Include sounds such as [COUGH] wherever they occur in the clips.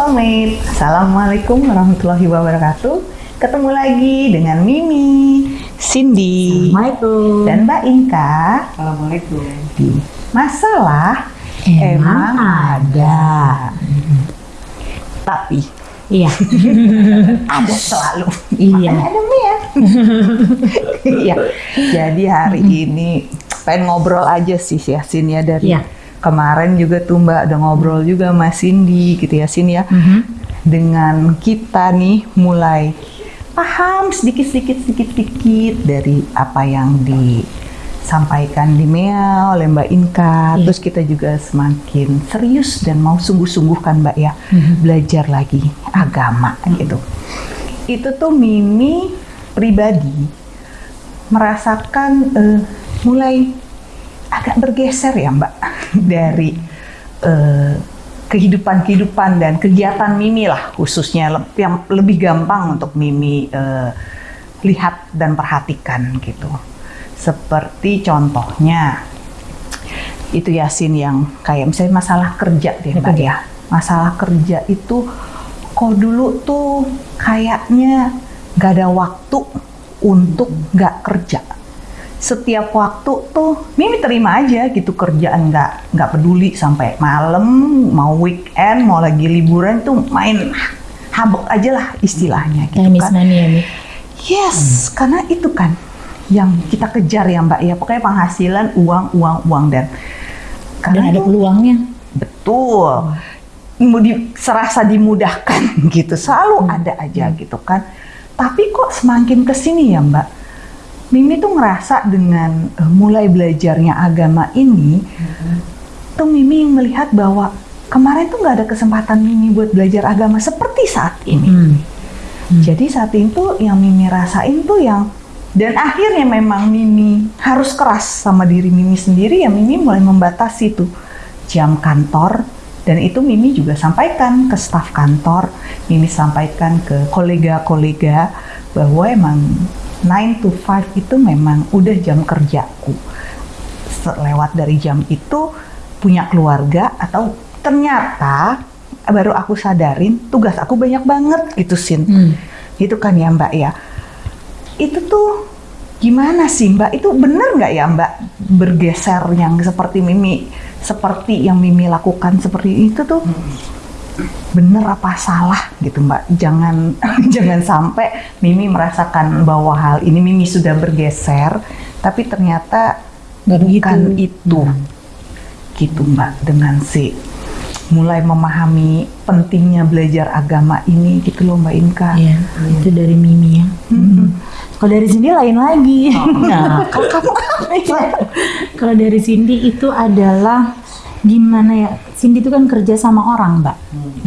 Soulmate, Assalamualaikum warahmatullahi wabarakatuh. Ketemu lagi dengan Mimi, Cindy, Assalamualaikum. dan Mbak Inka Assalamualaikum. Masalah Emang Ada. Tapi Iya. [LAUGHS] ada selalu. Iya. Makanya ada Mia. [LAUGHS] Iya. Jadi hari ini pengen ngobrol aja sih ya Sin ya dari Iya. Kemarin juga tuh Mbak ada ngobrol juga sama Cindy gitu ya Sin ya. Mhm. dengan kita nih mulai paham sedikit-sedikit sedikit-sedikit dari apa yang disampaikan di Mea oleh Mbak Inka. Iya. Terus kita juga semakin serius dan mau sungguh-sungguh kan Mbak ya Mhm. belajar lagi agama gitu. Itu tuh Mimi pribadi merasakan eh, mulai agak bergeser ya Mbak [LAUGHS] dari eh, kehidupan-kehidupan dan kegiatan Mimi lah khususnya le- yang lebih gampang untuk Mimi eh, lihat dan perhatikan gitu. Seperti contohnya itu Yasin yang kayak misalnya masalah kerja deh Mbak ya. Masalah kerja itu kok dulu tuh kayaknya gak ada waktu untuk nggak kerja setiap waktu tuh Mimi terima aja gitu kerjaan nggak nggak peduli sampai malam mau weekend mau lagi liburan tuh main habok aja lah istilahnya gitu Miss kan. Mani ya, Mi. yes karena itu kan yang kita kejar ya mbak ya. Pokoknya penghasilan uang uang uang dan Dan karena ada itu peluangnya. betul. Mau di- serasa dimudahkan [LAUGHS] gitu. Selalu ada aja gitu kan. Tapi kok semakin ke sini ya mbak Mimi tuh ngerasa dengan eh, mulai belajarnya agama ini tuh Mimi melihat bahwa kemarin tuh nggak ada kesempatan Mimi buat belajar agama seperti saat ini Hmm. Hmm. jadi saat itu yang Mimi rasain tuh yang dan akhirnya memang Mimi harus keras sama diri Mimi sendiri ya Mimi mulai membatasi tuh jam kantor dan itu Mimi juga sampaikan ke staf kantor, Mimi sampaikan ke kolega-kolega bahwa emang 9 to 5 itu memang udah jam kerjaku. Lewat dari jam itu punya keluarga atau ternyata baru aku sadarin tugas aku banyak banget gitu Sin Hmm. gitu kan ya Mbak ya. Itu tuh gimana sih Mbak? Itu bener nggak ya Mbak bergeser yang seperti Mimi, seperti yang Mimi lakukan seperti itu tuh bener apa salah gitu Mbak? Jangan [LAUGHS] jangan sampai Mimi merasakan bahwa hal ini Mimi sudah bergeser, tapi ternyata begitu. bukan itu Hmm. gitu Mbak dengan si mulai memahami pentingnya belajar agama ini gitu loh Mbak Inka. Iya, itu dari Mimi ya. Mm-mm. Kalau dari Cindy lain lagi. Nah, [LAUGHS] Kalau kamu [LAUGHS] kalau dari Cindy itu adalah gimana ya? Cindy itu kan kerja sama orang, Mbak.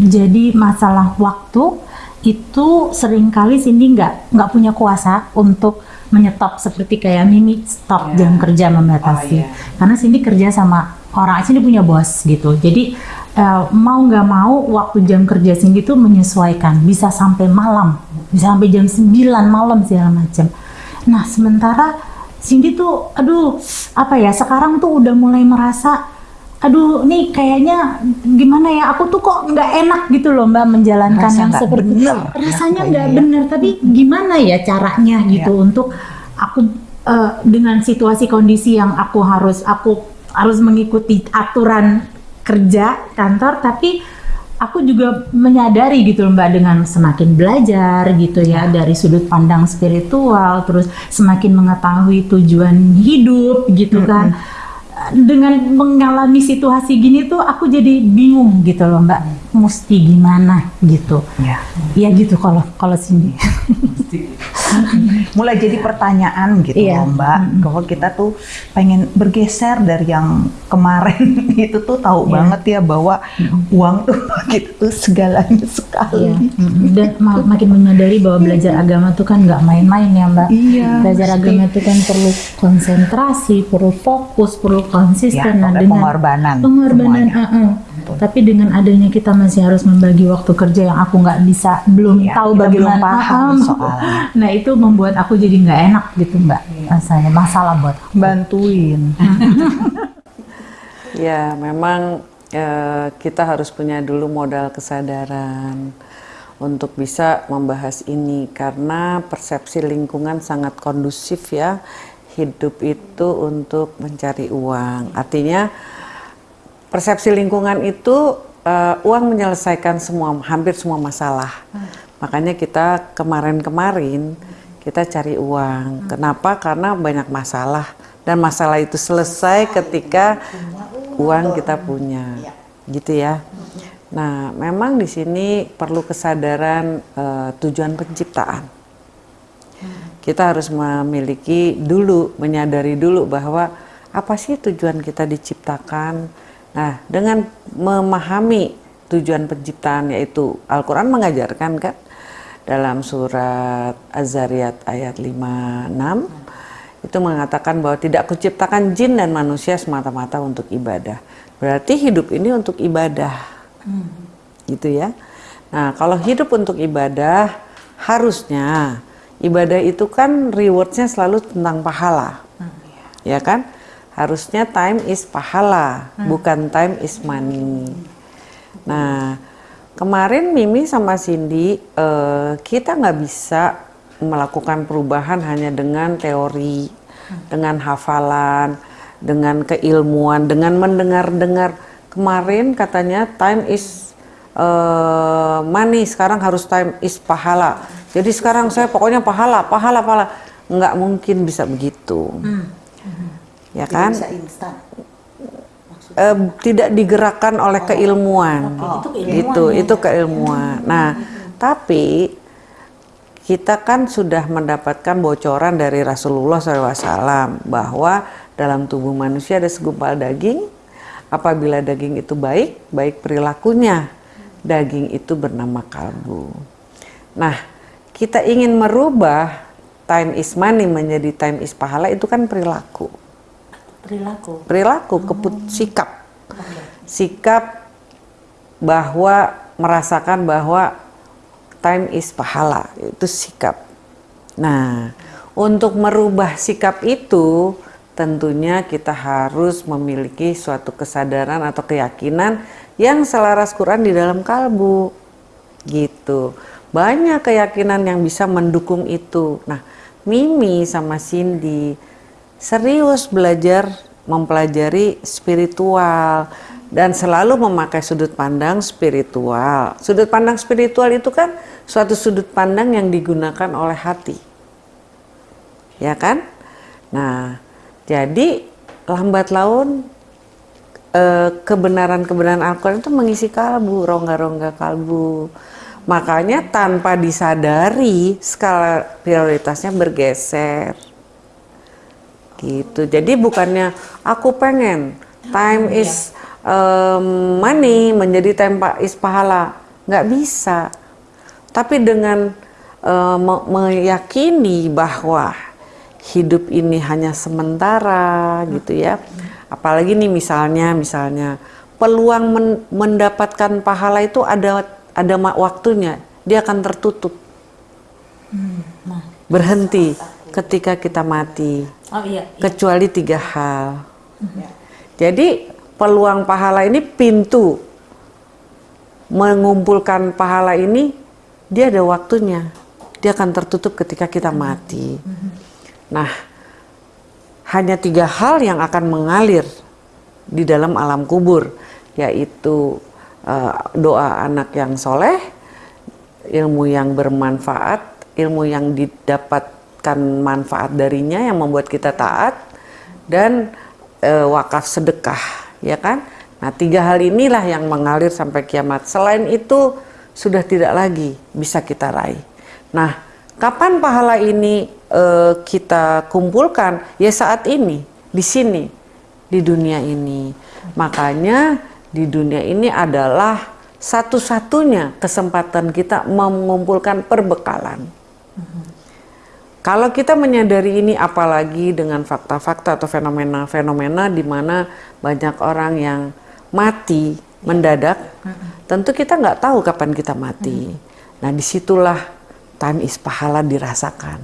Jadi masalah waktu itu sering kali Cindy nggak nggak punya kuasa untuk menyetop seperti kayak Mimi stop Ya. jam kerja membatasi. Oh, iya. Karena Cindy kerja sama orang, Cindy punya bos gitu. Jadi eh, mau nggak mau waktu jam kerja Cindy itu menyesuaikan, bisa sampai malam, bisa sampai jam 9 malam segala macam. Nah sementara Cindy tuh, aduh apa ya sekarang tuh udah mulai merasa aduh nih kayaknya gimana ya? Aku tuh kok nggak enak gitu loh mbak menjalankan Rasa yang seperti bener, rasanya ya, nggak ya. bener. Tapi gimana ya caranya gitu untuk aku eh, dengan situasi kondisi yang aku harus aku harus mengikuti aturan kerja kantor tapi aku juga menyadari gitu loh mbak dengan semakin belajar gitu ya dari sudut pandang spiritual terus semakin mengetahui tujuan hidup gitu kan dengan mengalami situasi gini tuh aku jadi bingung gitu loh mbak. Mesti gimana gitu. Ya. Ya gitu kalau kalau sini [LAUGHS] [LAUGHS] mulai jadi pertanyaan gitu Iya. loh Mbak bahwa kita tuh pengen bergeser dari yang kemarin [LAUGHS] itu tuh tahu Iya. banget ya bahwa uang tuh [LAUGHS] gitu tuh segalanya sekali. Iya. Mm-mm. dan ma- makin menyadari bahwa belajar agama tuh kan nggak main-main ya mbak Iya, belajar pasti. agama itu kan perlu konsentrasi perlu fokus perlu Ya, konsisten nah pokoknya dengan pengorbanan. pengorbanan tapi dengan adanya kita masih harus membagi waktu kerja yang aku nggak bisa belum Ya, tahu bagaimana belum paham uh-uh. [LAUGHS] nah itu membuat aku jadi nggak enak gitu mbak rasanya. Masalah buat aku. Bantuin. [LAUGHS] Ya, memang eh, kita harus punya dulu modal kesadaran untuk bisa membahas ini karena persepsi lingkungan sangat kondusif ya. Hidup itu untuk mencari uang. Artinya persepsi lingkungan itu uh, uang menyelesaikan semua hampir semua masalah makanya kita kemarin-kemarin kita cari uang. Kenapa? Karena banyak masalah. Dan masalah itu selesai ketika uang kita punya. Gitu ya. Nah, memang di sini perlu kesadaran uh, tujuan penciptaan. Kita harus memiliki dulu, menyadari dulu bahwa apa sih tujuan kita diciptakan. Nah, dengan memahami tujuan penciptaan yaitu Al-Qur'an mengajarkan kan dalam surat Az-Zariyat ayat 56 itu mengatakan bahwa tidak kuciptakan jin dan manusia semata-mata untuk ibadah. Berarti hidup ini untuk ibadah Hmm. Gitu ya. Nah, kalau hidup untuk ibadah, harusnya ibadah itu kan rewardnya selalu tentang pahala. Hmm. Ya kan? Harusnya time is pahala, hmm. bukan time is money. Nah, kemarin Mimi sama Cindy, uh, kita nggak bisa melakukan perubahan hanya dengan teori, hmm. dengan hafalan, dengan keilmuan, dengan mendengar-dengar. Kemarin katanya time is uh, money sekarang harus time is pahala. Jadi sekarang saya pokoknya pahala pahala pahala. Nggak mungkin bisa begitu. Hmm. ya kan? bisa instan uh, tidak digerakkan oleh oh. keilmuan oh. itu itu keilmuan nah tapi kita kan sudah mendapatkan bocoran dari Rasulullah SAW bahwa dalam tubuh manusia ada segumpal daging Apabila daging itu baik, baik perilakunya. Daging itu bernama kalbu. Nah, kita ingin merubah time is money menjadi time is pahala itu kan perilaku. Perilaku. Perilaku, keput sikap. Sikap bahwa merasakan bahwa time is pahala itu sikap. Nah, untuk merubah sikap itu tentunya kita harus memiliki suatu kesadaran atau keyakinan yang selaras Quran di dalam kalbu gitu banyak keyakinan yang bisa mendukung itu nah Mimi sama Cindy serius belajar mempelajari spiritual dan selalu memakai sudut pandang spiritual sudut pandang spiritual itu kan suatu sudut pandang yang digunakan oleh hati ya kan nah jadi lambat laun eh, kebenaran-kebenaran Al-Quran itu mengisi kalbu, rongga-rongga kalbu. Makanya tanpa disadari skala prioritasnya bergeser. Gitu. Jadi bukannya aku pengen time iya. is um, money menjadi time is pahala, nggak bisa. Tapi dengan uh, meyakini bahwa hidup ini hanya sementara gitu ya. Apalagi nih misalnya misalnya peluang men mendapatkan pahala itu ada ada waktunya, dia akan tertutup. Hmm, nah. Berhenti ketika kita mati. Oh, iya, iya. Kecuali tiga hal. Hmm. Jadi peluang pahala ini pintu mengumpulkan pahala ini dia ada waktunya. Dia akan tertutup ketika kita mati. Hmm. Nah, hanya tiga hal yang akan mengalir di dalam alam kubur, yaitu uh, doa anak yang soleh, ilmu yang bermanfaat, ilmu yang didapatkan manfaat darinya yang membuat kita taat, dan uh, wakaf sedekah, ya kan? Nah, tiga hal inilah yang mengalir sampai kiamat. Selain itu, sudah tidak lagi bisa kita raih. Nah, kapan pahala ini uh, kita kumpulkan ya saat ini di sini di dunia ini makanya di dunia ini adalah satu-satunya kesempatan kita mengumpulkan perbekalan kalau kita menyadari ini apalagi dengan fakta-fakta atau fenomena-fenomena di mana banyak orang yang mati mendadak tentu kita nggak tahu kapan kita mati. Nah di situlah time is pahala dirasakan.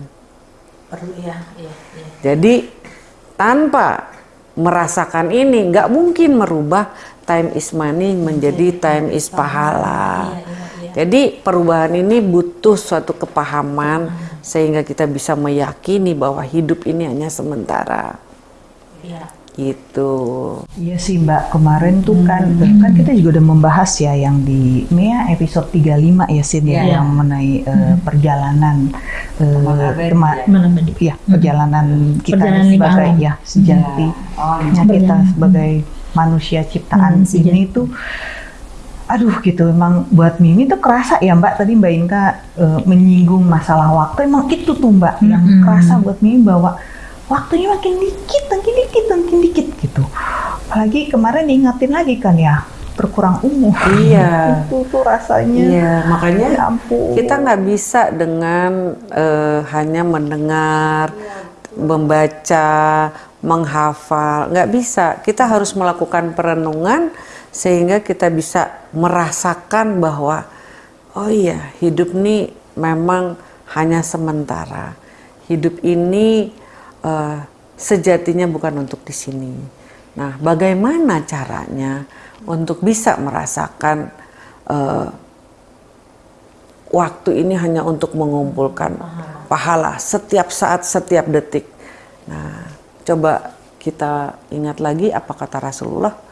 Perlu ya, ya, ya. Jadi tanpa merasakan ini, nggak mungkin merubah time is money menjadi time is pahala. Jadi perubahan ini butuh suatu kepahaman sehingga kita bisa meyakini bahwa hidup ini hanya sementara. Gitu. Iya sih Mbak, kemarin tuh kan kan kita juga udah membahas ya yang di Mea episode 35 ya Sid ya, yang mengenai eh, perjalanan eh, tema- ya perjalanan kita Perjalanan sebagai ya sejati. Nya kita sebagai manusia ciptaan Hmm, ini tuh aduh gitu emang buat Mimi tuh kerasa ya Mbak tadi Mbak Inka eh, menyinggung masalah waktu emang itu tuh Mbak yang Mm-mm. kerasa buat Mimi bahwa waktunya makin dikit makin dikit makin dikit gitu apalagi kemarin diingatin lagi kan ya berkurang umur Iya. [LAUGHS] itu tuh rasanya Iya, makanya ya ampun kita nggak bisa dengan eh, hanya mendengar, membaca, menghafal, nggak bisa. Kita harus melakukan perenungan sehingga kita bisa merasakan bahwa oh iya hidup ini memang hanya sementara. Hidup ini eh, sejatinya bukan untuk di sini. Nah, bagaimana caranya untuk bisa merasakan eh, waktu ini hanya untuk mengumpulkan pahala setiap saat, setiap detik. Nah, coba kita ingat lagi apa kata Rasulullah.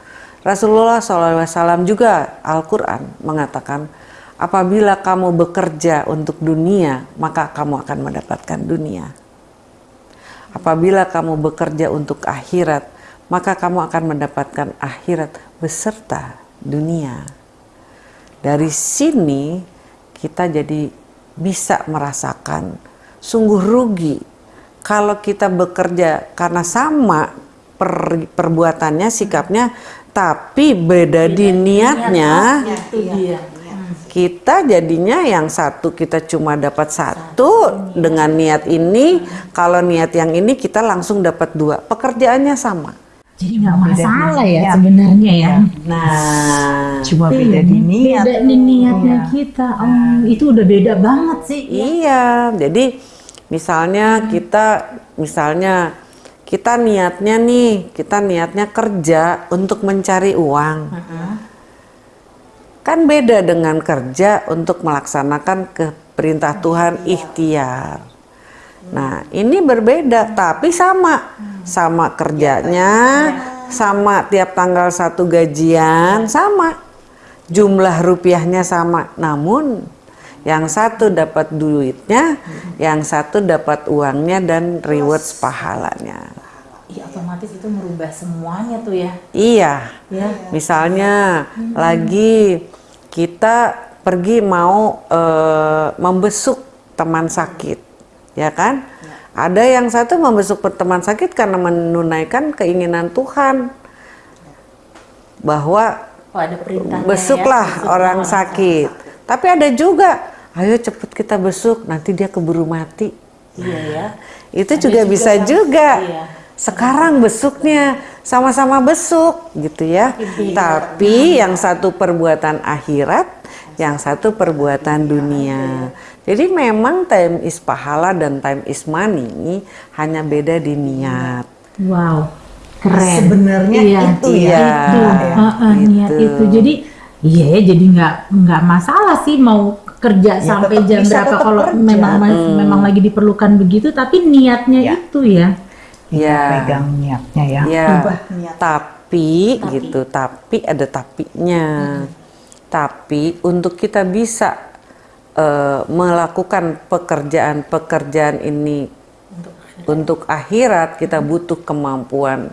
Rasulullah SAW juga Al-Quran mengatakan, apabila kamu bekerja untuk dunia, maka kamu akan mendapatkan dunia. Apabila kamu bekerja untuk akhirat, maka kamu akan mendapatkan akhirat beserta dunia. Dari sini kita jadi bisa merasakan sungguh rugi kalau kita bekerja karena sama per- perbuatannya, sikapnya, tapi beda di niatnya Itu dia. kita jadinya yang satu kita cuma dapat satu dengan niat ini. Kalau niat yang ini kita langsung dapat dua. Pekerjaannya sama. Jadi nggak masalah ya sebenarnya ya. nah. Cuma beda di niat. Beda di niatnya Iya. kita. Oh, itu udah beda banget sih. iya. Jadi misalnya kita misalnya kita niatnya nih kita niatnya kerja untuk mencari uang kan beda dengan kerja untuk melaksanakan ke perintah Tuhan ikhtiar. Nah, ini berbeda tapi sama. Sama kerjanya, sama tiap tanggal satu gajian, sama. Jumlah rupiahnya sama. Namun yang satu dapat duitnya, yang satu dapat uangnya dan rewards pahalanya. Iya otomatis itu merubah semuanya tuh ya. Iya. Ya. Misalnya lagi kita pergi mau eh, membesuk teman sakit, ya kan? Ada yang satu membesuk teman sakit karena menunaikan keinginan Tuhan bahwa Oh ada perintahnya besuklah ya, besuk orang sakit. Tapi ada juga, ayo cepet kita besuk, nanti dia keburu mati. Iya ya. Itu juga, juga bisa yang- juga. iya. Sekarang besuknya sama-sama besuk gitu ya. Tapi yang satu perbuatan akhirat, yang satu perbuatan dunia. Jadi memang time is pahala dan time is money hanya beda di niat. Wow. Keren. Sebenarnya Iya. itu ya. Iya. Itu, Heeh, niat Gitu. itu. Jadi iya ya, jadi nggak nggak masalah sih mau kerja Ya, sampai jam berapa kalau kerja. memang memang lagi diperlukan begitu tapi niatnya Ya. itu ya. Ya. pegang niatnya ya Ya, Ubah niat. tapi, gitu, tapi ada tapinya. Tapi untuk kita bisa eh, melakukan pekerjaan-pekerjaan ini untuk akhirat kita butuh kemampuan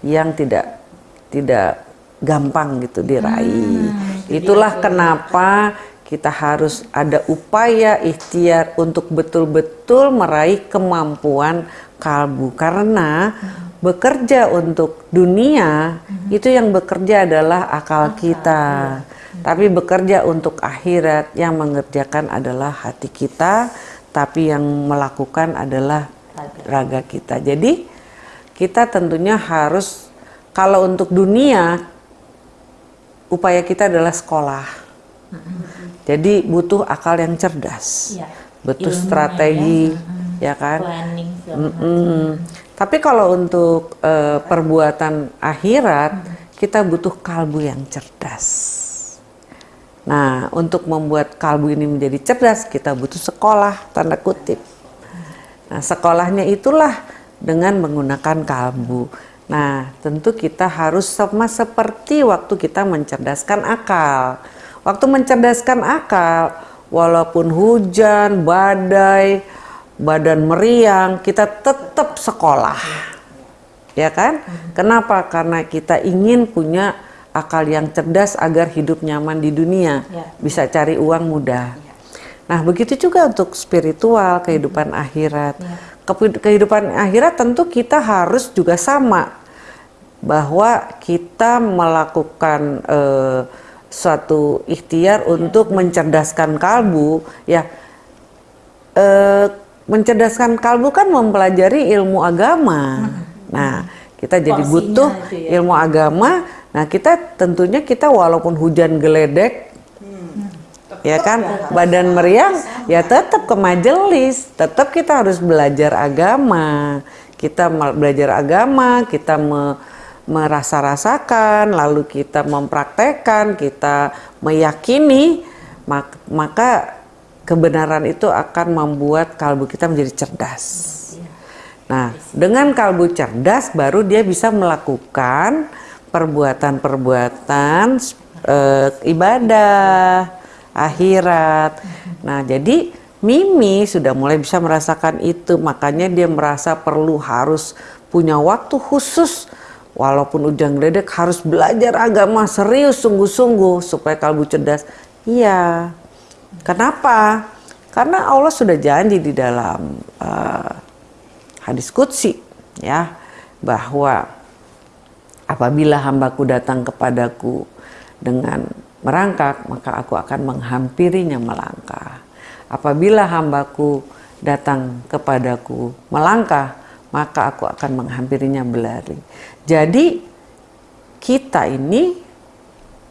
yang tidak tidak gampang gitu diraih. Itulah kenapa kita harus ada upaya ikhtiar untuk betul-betul meraih kemampuan kalbu karena bekerja untuk dunia itu yang bekerja adalah akal kita. Tapi bekerja untuk akhirat yang mengerjakan adalah hati kita, tapi yang melakukan adalah raga kita. Jadi kita tentunya harus kalau untuk dunia upaya kita adalah sekolah. Jadi butuh akal yang cerdas, Iya. butuh Ilmunya strategi, ya, kan? Planning macam. Mm-mm. Tapi kalau untuk uh, perbuatan akhirat, kita butuh kalbu yang cerdas. Nah, untuk membuat kalbu ini menjadi cerdas, kita butuh sekolah, tanda kutip. Nah, sekolahnya itulah dengan menggunakan kalbu. Nah, tentu kita harus sama seperti waktu kita mencerdaskan akal. Waktu mencerdaskan akal, walaupun hujan, badai, badan meriang, kita tetap sekolah. Ya kan? Kenapa? Karena kita ingin punya akal yang cerdas agar hidup nyaman di dunia, ya. bisa cari uang mudah. Ya. Nah, begitu juga untuk spiritual, kehidupan akhirat. Ya. Kehidupan akhirat tentu kita harus juga sama bahwa kita melakukan uh, suatu ikhtiar untuk mencerdaskan kalbu, ya. Uh, mencerdaskan kalbu kan mempelajari ilmu agama. Nah, kita jadi butuh ya. ilmu agama Nah kita tentunya kita walaupun hujan geledek, hmm. ya kan, badan meriang, ya tetap ke majelis, tetap kita harus belajar agama, kita belajar agama, kita me, merasa-rasakan, lalu kita mempraktekkan, kita meyakini, maka, kebenaran itu akan membuat kalbu kita menjadi cerdas. Nah, dengan kalbu cerdas baru dia bisa melakukan perbuatan-perbuatan uh, ibadah akhirat. Nah, jadi Mimi sudah mulai bisa merasakan itu, makanya dia merasa perlu harus punya waktu khusus walaupun ujang gledek harus belajar agama serius sungguh-sungguh supaya kalbu cerdas. Iya. Kenapa? Karena Allah sudah janji di dalam uh, hadis kutsi ya bahwa Apabila hambaku datang kepadaku dengan merangkak, maka aku akan menghampirinya melangkah. Apabila hambaku datang kepadaku melangkah, maka aku akan menghampirinya berlari. Jadi kita ini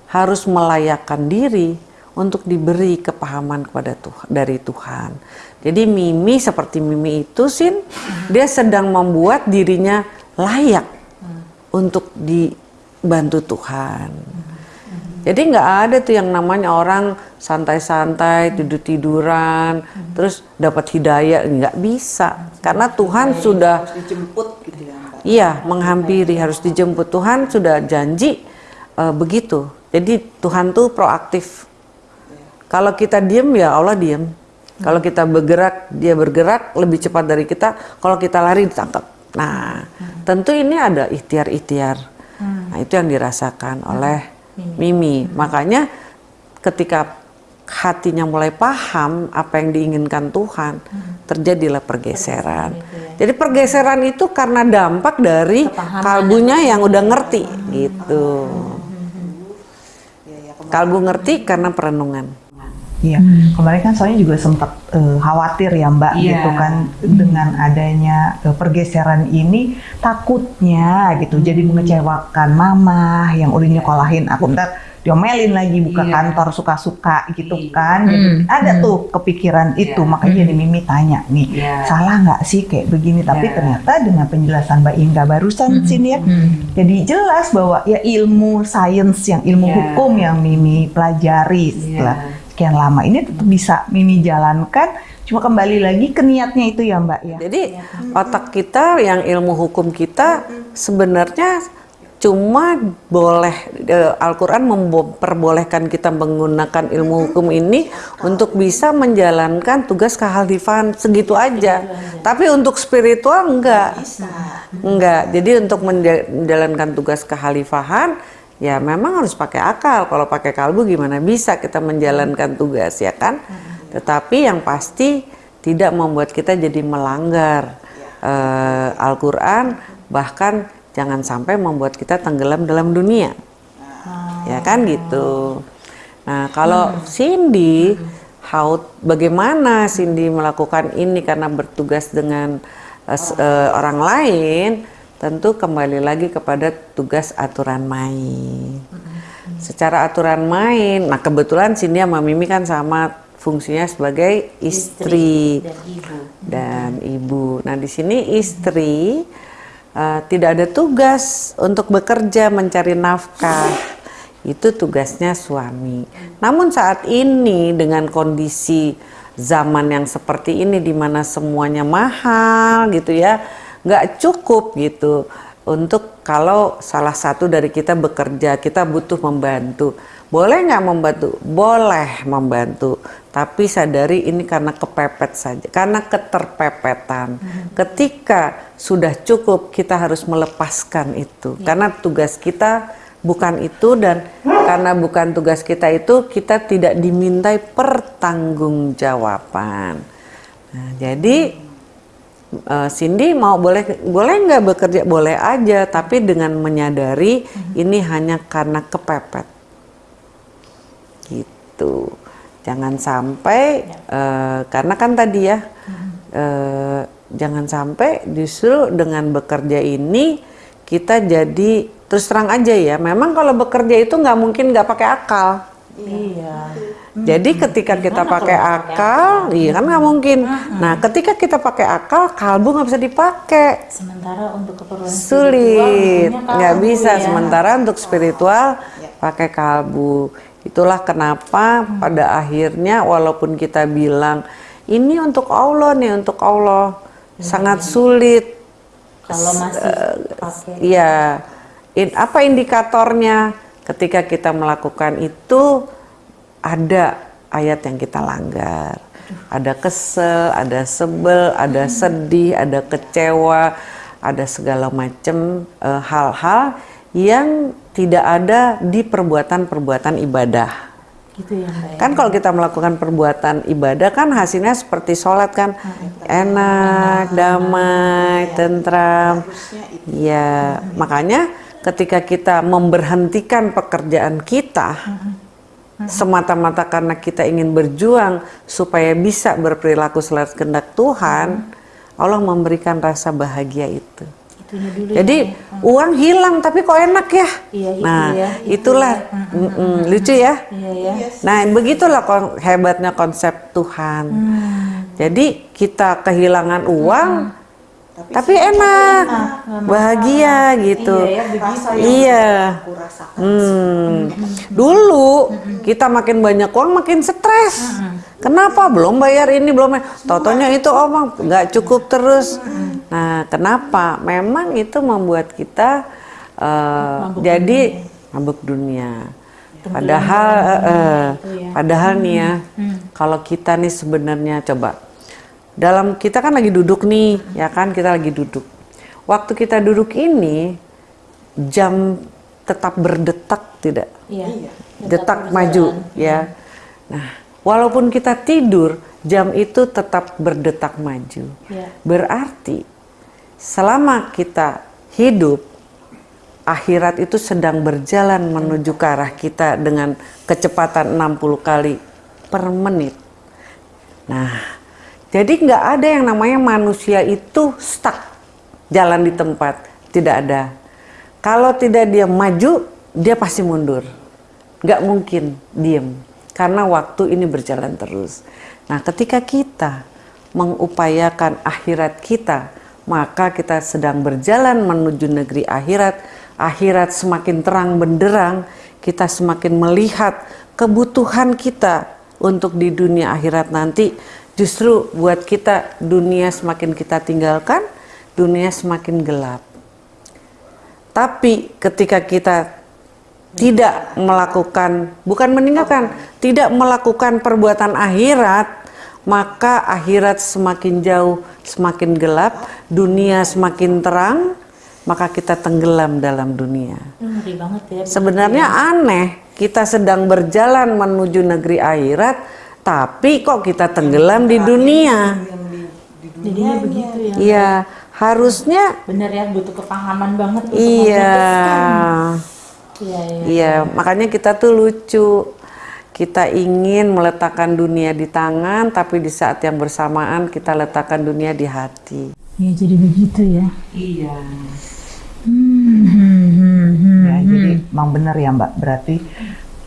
harus melayakkan diri untuk diberi kepahaman kepada Tuhan dari Tuhan. Jadi Mimi seperti Mimi itu sin dia sedang membuat dirinya layak untuk dibantu Tuhan. Jadi nggak ada tuh yang namanya orang santai-santai, tidur-tiduran, terus dapat hidayah nggak bisa, karena Tuhan sudah dijemput gitu ya. Iya, menghampiri harus dijemput Tuhan sudah janji uh, begitu. Jadi Tuhan tuh proaktif. Kalau kita diem ya Allah diem. Kalau kita bergerak dia bergerak lebih cepat dari kita. Kalau kita lari ditangkap. Nah, hmm. tentu ini ada ikhtiar-ikhtiar. Hmm. Nah, itu yang dirasakan hmm. oleh Mimi. Makanya ketika hatinya mulai paham apa yang diinginkan Tuhan, terjadilah pergeseran. Jadi pergeseran itu karena dampak dari kalbunya yang udah ngerti hmm. gitu. Hmm. Kalbu ngerti karena perenungan. Iya, hmm. kemarin kan soalnya juga sempat uh, khawatir ya Mbak yeah. gitu kan hmm. dengan adanya uh, pergeseran ini takutnya gitu hmm. jadi mengecewakan mama yang udah nyekolahin aku ntar diomelin lagi buka yeah. kantor suka-suka gitu yeah. kan. Jadi hmm. ada hmm. tuh kepikiran yeah. itu makanya hmm. jadi Mimi tanya nih yeah. salah nggak sih kayak begini tapi yeah. ternyata dengan penjelasan Mbak Inga barusan hmm. sini ya hmm. jadi jelas bahwa ya ilmu sains yang ilmu yeah. hukum yang Mimi pelajari setelah yeah sekian lama ini tetap bisa Mimi jalankan cuma kembali lagi ke niatnya itu ya Mbak ya. Jadi otak kita yang ilmu hukum kita sebenarnya cuma boleh uh, Al-Qur'an memperbolehkan kita menggunakan ilmu hukum ini untuk bisa menjalankan tugas kehalifan segitu aja. Tapi untuk spiritual enggak. Enggak. Jadi untuk menjalankan tugas kehalifahan ya memang harus pakai akal. Kalau pakai kalbu gimana bisa kita menjalankan tugas ya kan? Tetapi yang pasti tidak membuat kita jadi melanggar uh, Al-Qur'an bahkan jangan sampai membuat kita tenggelam dalam dunia. Ya kan gitu. Nah, kalau Cindy how bagaimana Cindy melakukan ini karena bertugas dengan uh, uh, orang lain tentu kembali lagi kepada tugas aturan main. Mm-hmm. Secara aturan main, nah kebetulan Cindy sama Mimi kan sama fungsinya sebagai istri, istri dan, ibu. dan ibu. Nah di sini istri uh, tidak ada tugas untuk bekerja mencari nafkah. Itu tugasnya suami. Namun saat ini dengan kondisi zaman yang seperti ini di mana semuanya mahal gitu ya, nggak cukup gitu untuk kalau salah satu dari kita bekerja, kita butuh membantu. Boleh nggak membantu? Boleh membantu. Tapi sadari ini karena kepepet saja, karena keterpepetan. Hmm. Ketika sudah cukup, kita harus melepaskan itu. Ya. Karena tugas kita bukan itu dan karena bukan tugas kita itu, kita tidak dimintai pertanggungjawaban. Nah, jadi uh, Cindy mau boleh boleh nggak bekerja? Boleh aja tapi dengan menyadari hmm. ini hanya karena kepepet. Gitu. Jangan sampai ya. uh, karena kan tadi ya hmm. uh, jangan sampai justru dengan bekerja ini kita jadi terus terang aja ya. Memang kalau bekerja itu nggak mungkin nggak pakai akal. Iya jadi ketika kita pakai akal, akal, iya kan nggak mungkin. Uh-huh. Nah, ketika kita pakai akal, kalbu nggak bisa dipakai. Sementara untuk keperluan sulit, nggak bisa. Ya. Sementara untuk spiritual ya. pakai kalbu. Itulah kenapa hmm. pada akhirnya walaupun kita bilang ini untuk Allah nih, untuk Allah, hmm. sangat sulit. Kalau masih uh, pakai. Iya. In, apa indikatornya? Ketika kita melakukan itu ada ayat yang kita langgar. Ada kesel, ada sebel, ada sedih, ada kecewa, ada segala macam uh, hal-hal yang tidak ada di perbuatan-perbuatan ibadah. Gitu ya, Mbak. Kan kalau kita melakukan perbuatan ibadah kan hasilnya seperti sholat kan enak, damai, tentram. Ya, makanya ketika kita memberhentikan pekerjaan kita, semata-mata karena kita ingin berjuang supaya bisa berperilaku selaras kehendak Tuhan, hmm. Allah memberikan rasa bahagia itu. Dulu Jadi ya. hmm. uang hilang tapi kok enak ya? Iya, nah ya, itulah ya. Mm -mm, lucu ya. Iya, ya. Nah begitulah hebatnya konsep Tuhan. Hmm. Jadi kita kehilangan uang. Hmm tapi, tapi enak, enak bahagia gitu. Iya, ya, iya. Hmm. Dulu kita makin banyak uang makin stres. Kenapa belum bayar ini belum? Totonya itu omong nggak cukup terus. Nah, kenapa? Memang itu membuat kita uh, jadi mabuk dunia. Padahal, uh, uh, padahal nih ya, hmm. kalau kita nih sebenarnya coba dalam kita kan lagi duduk nih, ya kan kita lagi duduk. Waktu kita duduk ini jam tetap berdetak tidak? Iya. Detak maju, ya. Nah, walaupun kita tidur, jam itu tetap berdetak maju. Ya. Berarti selama kita hidup, akhirat itu sedang berjalan menuju ke arah kita dengan kecepatan 60 kali per menit. Nah, jadi nggak ada yang namanya manusia itu stuck jalan di tempat, tidak ada. Kalau tidak dia maju, dia pasti mundur. Nggak mungkin diem, karena waktu ini berjalan terus. Nah, ketika kita mengupayakan akhirat kita, maka kita sedang berjalan menuju negeri akhirat. Akhirat semakin terang benderang, kita semakin melihat kebutuhan kita untuk di dunia akhirat nanti Justru buat kita dunia semakin kita tinggalkan, dunia semakin gelap. Tapi ketika kita tidak melakukan, bukan meninggalkan, tidak melakukan perbuatan akhirat, maka akhirat semakin jauh, semakin gelap, dunia semakin terang, maka kita tenggelam dalam dunia. ya, Sebenarnya ya. aneh, kita sedang berjalan menuju negeri akhirat, tapi kok kita tenggelam di dunia. Jadinya begitu ya. Iya, harusnya benar ya butuh kepahaman banget untuk Iya. Iya, iya. Iya, makanya kita tuh lucu. Kita ingin meletakkan dunia di tangan, tapi di saat yang bersamaan kita letakkan dunia di hati. Iya, jadi begitu ya. Iya. Hmm, hmm, hmm, hmm, ya, jadi memang benar ya Mbak. Berarti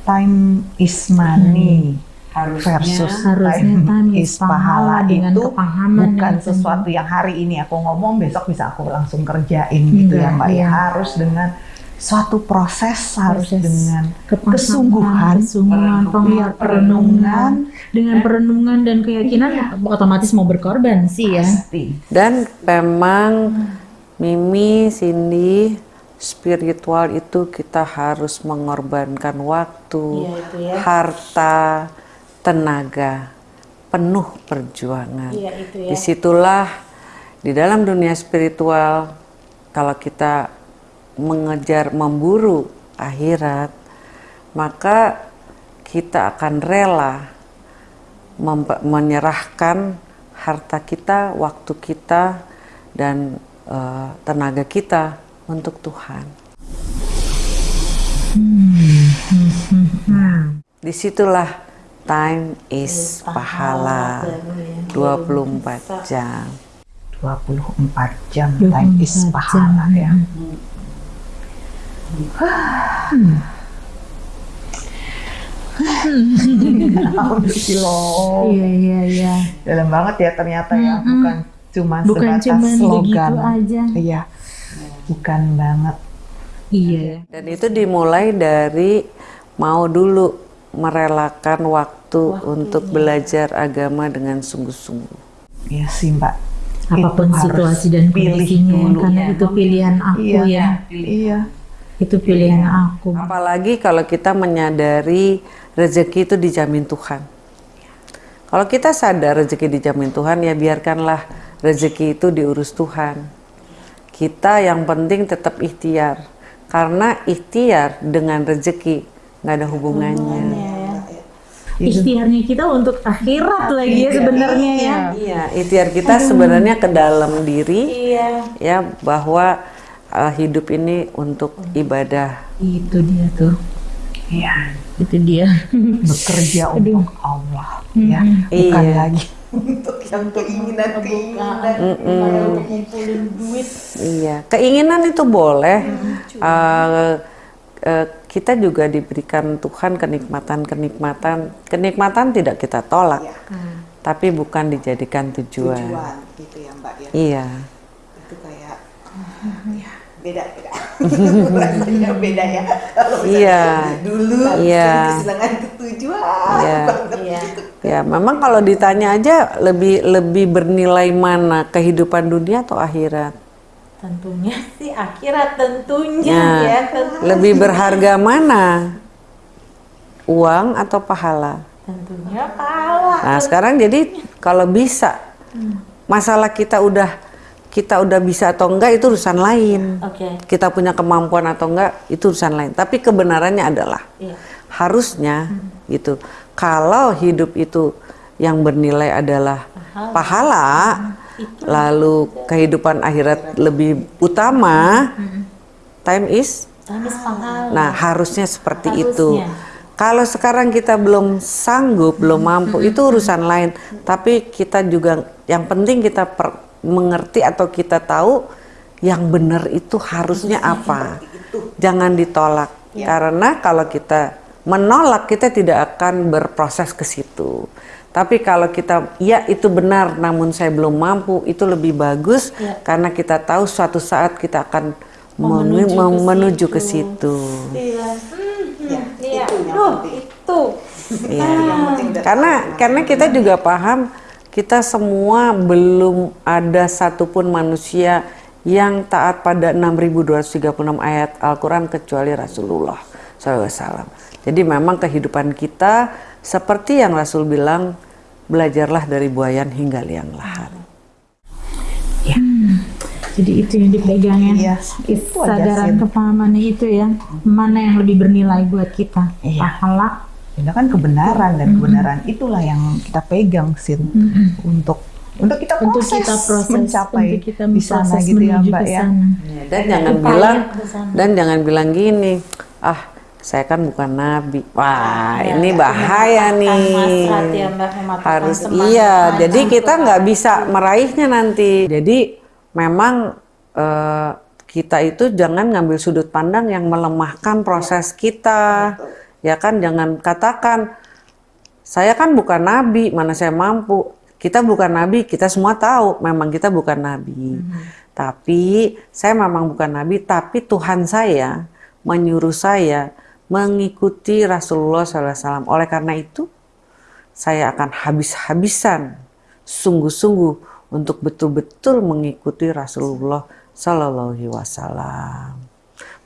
time is money. Hmm versus harusnya time is pahala dengan itu kepahaman bukan yang sesuatu yang hari ini aku ngomong besok bisa aku langsung kerjain gitu ya mbak ya iya. harus dengan suatu proses, harus Proses dengan kepahaman, kesungguhan kesungguhan, Iya, perenungan, dengan perenungan dan keyakinan otomatis mau berkorban sih ya. pasti Dan memang Mimi, Cindy, spiritual itu kita harus mengorbankan waktu, Iya, itu ya. harta, tenaga, penuh perjuangan. Iya, itu ya. Di situlah di dalam dunia spiritual, kalau kita mengejar, memburu akhirat, maka kita akan rela menyerahkan harta kita, waktu kita, dan eh, tenaga kita untuk Tuhan. Di situlah time is pahala 24 jam. 24 jam time is 24 pahala ya Alhamdulillah. [LAUGHS] Iya iya iya. dalam banget ya ternyata ya bukan cuma Bukan sebatas cuma slogan aja. iya bukan banget Iya. Dan itu dimulai dari mau dulu merelakan waktu, untuk belajar agama dengan sungguh-sungguh. Iya sih mbak Apa pun Itu situasi dan kondisinya dulu. karena itu pilihan aku iya ya. iya Itu pilihan aku. Apalagi kalau kita menyadari rezeki itu dijamin Tuhan. Kalau kita sadar rezeki dijamin Tuhan, ya biarkanlah rezeki itu diurus Tuhan. Kita yang penting tetap ikhtiar. Karena ikhtiar dengan rezeki nggak ada hubungannya. Ikhtiarnya kita untuk akhirat lagi ya sebenarnya ya. Iya, ikhtiar kita sebenarnya ke dalam diri, Iya. ya bahwa uh, hidup ini untuk ibadah. Itu dia tuh. iya Itu dia. bekerja untuk Allah ya bukan Iya. lagi untuk yang keinginan keinginan Iya, keinginan itu boleh. Uh, uh, kita juga diberikan Tuhan kenikmatan-kenikmatan. Kenikmatan tidak kita tolak, tapi bukan dijadikan tujuan. tujuan gitu ya mbak ya Iya, itu kayak ya beda beda [LAUGHS] rasanya beda ya kalau Iya. dulu Iya. kesenangan itu tujuan Iya. Iya. gitu ya. Memang kalau ditanya aja lebih lebih bernilai mana kehidupan dunia atau akhirat? Tentunya sih akhirat tentunya Nah, ya. tentu- lebih berharga mana? Uang atau pahala? Tentunya pahala. Nah sekarang jadi kalau bisa masalah kita udah kita udah bisa atau enggak itu urusan lain. Oke. Kita punya kemampuan atau enggak itu urusan lain. Tapi kebenarannya adalah Iya. harusnya gitu. Kalau hidup itu yang bernilai adalah pahala, lalu kehidupan akhirat lebih utama, time is. Nah, harusnya seperti Harusnya. itu. Kalau sekarang kita belum sanggup, belum mampu, itu urusan lain. Tapi kita juga yang penting kita per- mengerti atau kita tahu yang benar itu harusnya apa. Jangan ditolak. Karena kalau kita menolak, kita tidak akan berproses ke situ. Tapi kalau kita ya itu benar namun saya belum mampu, itu lebih bagus karena kita tahu suatu saat kita akan menu- Menuju ke menuju ke situ. Iya. ya Iya. itu yang Duh, penting itu. Iya. yang penting udah Karena karena kita juga paham kita semua belum ada satupun manusia yang taat pada 6236 ayat Al-Quran kecuali Rasulullah SAW. Jadi memang kehidupan kita seperti yang Rasul bilang, belajarlah dari buayan hingga liang lahat. Jadi itu yang dipegang ya. Iya, itu Sin. kepahamannya itu ya. Mana yang lebih bernilai buat kita? Iya. Pahala. itu kan kebenaran dan kebenaran itulah yang kita pegang sin untuk untuk kita Untuk proses, kita proses, mencapai untuk kita di sana proses gitu ya mbak ya sana. Dan jangan bilang dan jangan bilang gini, ah saya kan bukan nabi. Wah, Ya, ini ya, bahaya nih. ya, mematahkan Harus semangat iya. aja. Jadi kita nggak bisa meraihnya nanti. Jadi memang eh, kita itu jangan ngambil sudut pandang yang melemahkan proses kita. Ya kan, jangan katakan Saya kan bukan nabi, mana saya mampu. Kita bukan nabi, kita semua tahu memang kita bukan nabi. Tapi saya memang bukan nabi, tapi Tuhan saya menyuruh saya mengikuti Rasulullah SAW. Oleh karena itu, saya akan habis-habisan, sungguh-sungguh untuk betul-betul mengikuti Rasulullah Sallallahu Alaihi Wasallam.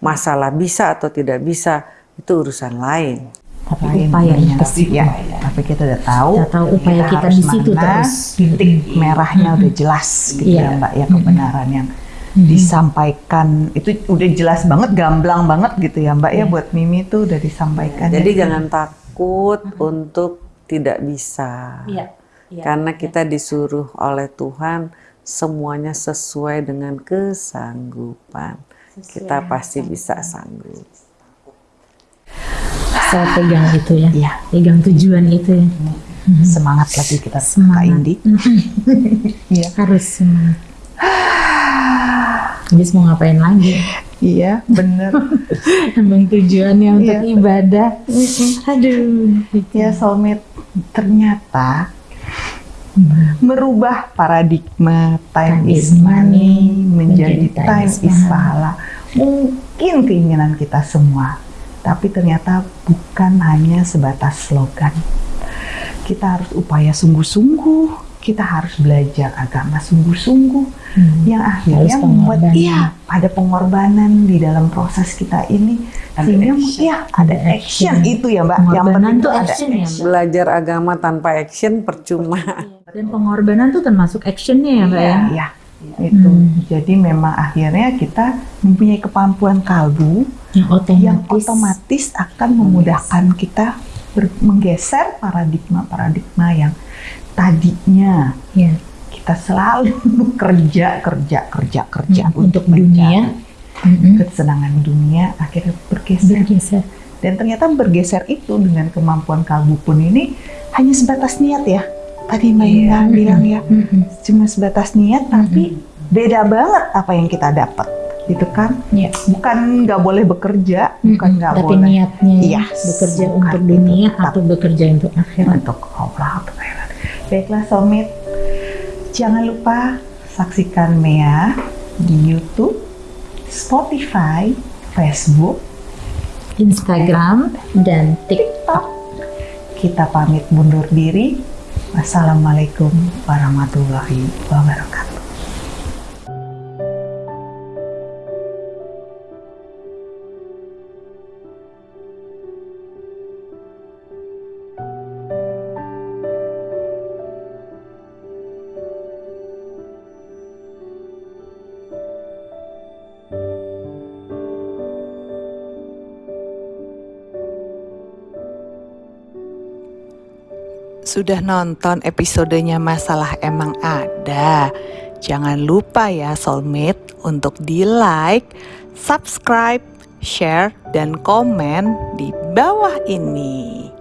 Masalah bisa atau tidak bisa itu urusan lain. Tapi Lain upayanya situ. Ya, tapi kita udah tahu. Kita tahu upaya kita harus di situ mana, terus. Titik merahnya udah jelas gitu Iya. ya Mbak ya kebenaran yang disampaikan itu udah jelas banget, gamblang banget gitu ya Mbak ya buat Mimi tuh udah disampaikan. Jadi ya. jangan takut untuk tidak bisa. Iya. Iya. Karena kita disuruh oleh Tuhan semuanya sesuai dengan kesanggupan. kita pasti bisa sanggup. Saya pegang itu ya. Iya. Pegang tujuan itu ya. semangat lagi kita Kak Semangat. Indi. [LAUGHS] Iya. Harus semangat. [SIGHS] Habis mau ngapain lagi? Iya, bener. [LAUGHS] Emang tujuannya untuk Iya. ibadah. Aduh. ya soulmate ternyata merubah paradigma time, Time is money money menjadi menjadi time time is pahala. Mungkin keinginan kita semua, tapi ternyata bukan hanya sebatas slogan. Kita harus upaya sungguh-sungguh. Kita harus belajar agama sungguh-sungguh Hmm. yang akhirnya Harus membuat iya ada pengorbanan di dalam proses kita ini sehingga ya ada Ada action, action. itu ya mbak yang penting tuh ada action ya, Mbak? Belajar agama tanpa action percuma. Dan pengorbanan tuh termasuk actionnya ya Mbak ya? ya itu Hmm. jadi memang akhirnya kita mempunyai kemampuan kalbu Yang otomatis. yang otomatis akan memudahkan kita ber- menggeser paradigma-paradigma yang tadinya Ya. kita selalu [LAUGHS] kerja kerja kerja kerja Hmm, untuk dunia. Kesenangan dunia akhirnya bergeser Bergeser. dan ternyata bergeser itu dengan kemampuan kalbu pun ini hanya sebatas niat ya tadi Mbak Inga bilang ya Mm-mm. cuma sebatas niat tapi beda banget apa yang kita dapat gitu kan Ya. bukan nggak boleh bekerja bukan Mm-mm. nggak Tapi boleh niatnya Iya, bekerja bukan untuk dunia atau bekerja untuk akhirat. untuk Allah. Baiklah soulmate jangan lupa saksikan Mea di YouTube Spotify Facebook Instagram dan TikTok. kita pamit mundur diri. Wassalamualaikum warahmatullahi wabarakatuh Sudah nonton episodenya Masalah Emang Ada? Jangan lupa ya soulmate untuk di like, subscribe, share, dan komen di bawah ini.